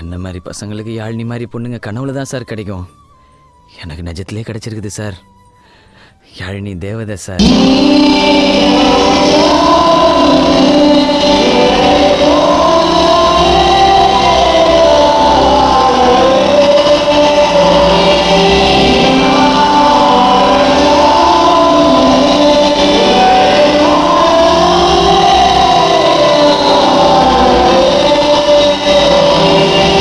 என்ன மாதிரி பசங்களுக்கு யாழினி மாதிரி பொண்ணுங்க கனவுல தான் சார் கிடைக்கும். எனக்கு நிஜத்திலே கிடைச்சிருக்குது சார். யாழினி தேவதை சார்.